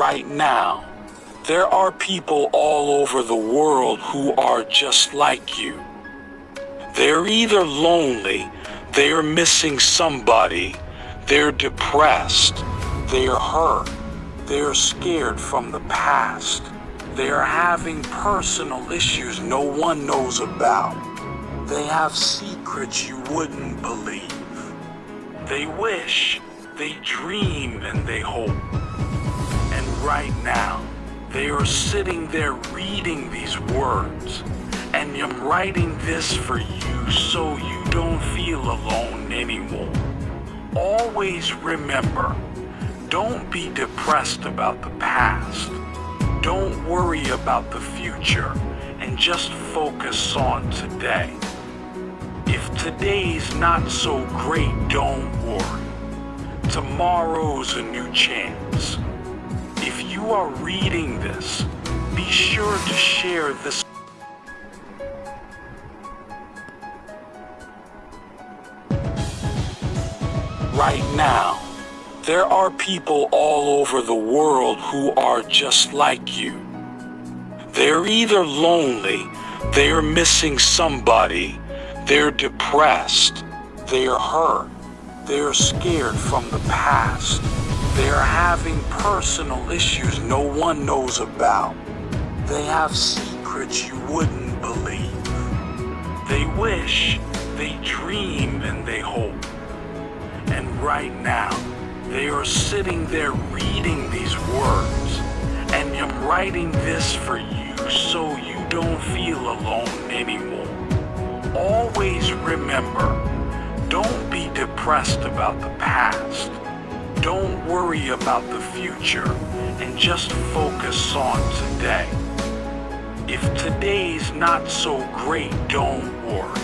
Right now, there are people all over the world who are just like you. They're either lonely, they're missing somebody, they're depressed, they're hurt, they're scared from the past, they're having personal issues no one knows about. They have secrets you wouldn't believe. They wish, they dream, and they hope. Right now, they are sitting there reading these words. And I'm writing this for you so you don't feel alone anymore. Always remember, don't be depressed about the past. Don't worry about the future and just focus on today. If today's not so great, don't worry. Tomorrow's a new chance. You are reading this, be sure to share this. Right now, there are people all over the world who are just like you. They're either lonely, they're missing somebody, they're depressed, they're hurt, they're scared from the past, they're having personal issues no one knows about. They have secrets you wouldn't believe. They wish, they dream, and they hope. And right now, they are sitting there reading these words. And I'm writing this for you so you don't feel alone anymore. Always remember, don't be depressed about the past. Don't worry about the future and just focus on today. If today's not so great, don't worry.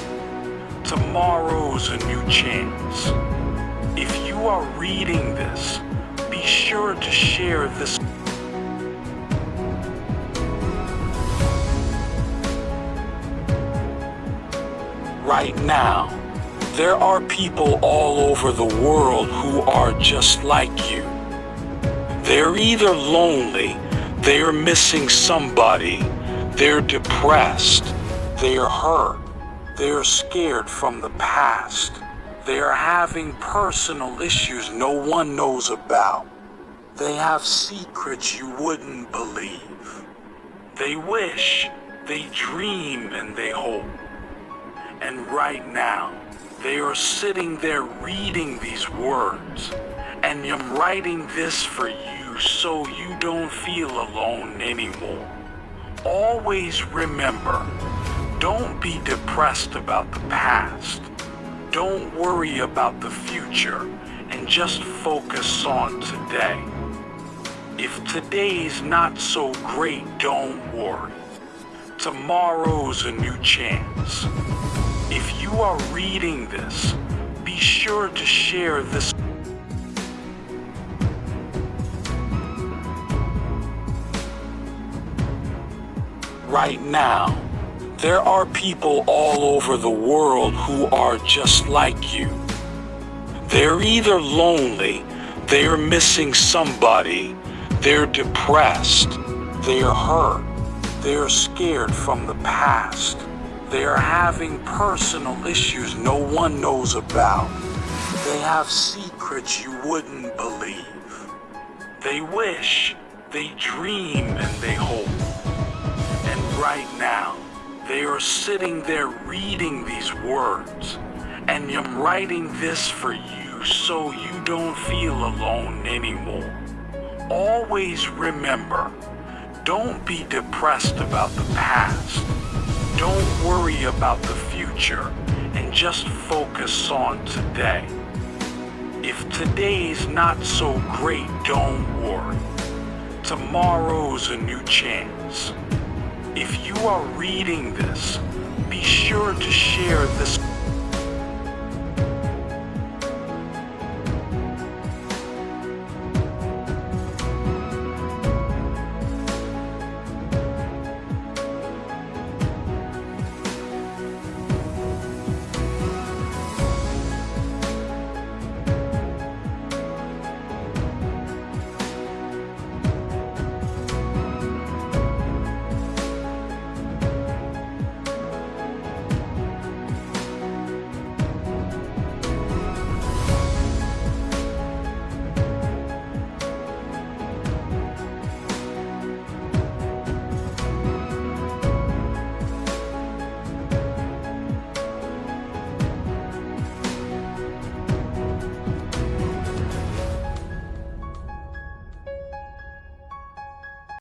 Tomorrow's a new chance. If you are reading this, be sure to share this. Right now, there are people all over the world who are just like you. They're either lonely, they're missing somebody, they're depressed, they're hurt, they're scared from the past. They are having personal issues no one knows about. They have secrets you wouldn't believe. They wish, they dream, and they hope. And right now, they are sitting there reading these words. And I'm writing this for you so you don't feel alone anymore. Always remember, don't be depressed about the past. Don't worry about the future and just focus on today. If today's not so great, don't worry. Tomorrow's a new chance. If you are reading this, be sure to share this. Right now, there are people all over the world who are just like you. They're either lonely, they're missing somebody, they're depressed, they're hurt, they're scared from the past, they're having personal issues no one knows about. They have secrets you wouldn't believe. They wish, they dream, and they hope. And right now, they are sitting there reading these words. And I'm writing this for you so you don't feel alone anymore. Always remember, don't be depressed about the past. Don't worry about the future and just focus on today. If today's not so great, don't worry. Tomorrow's a new chance. If you are reading this, be sure to share this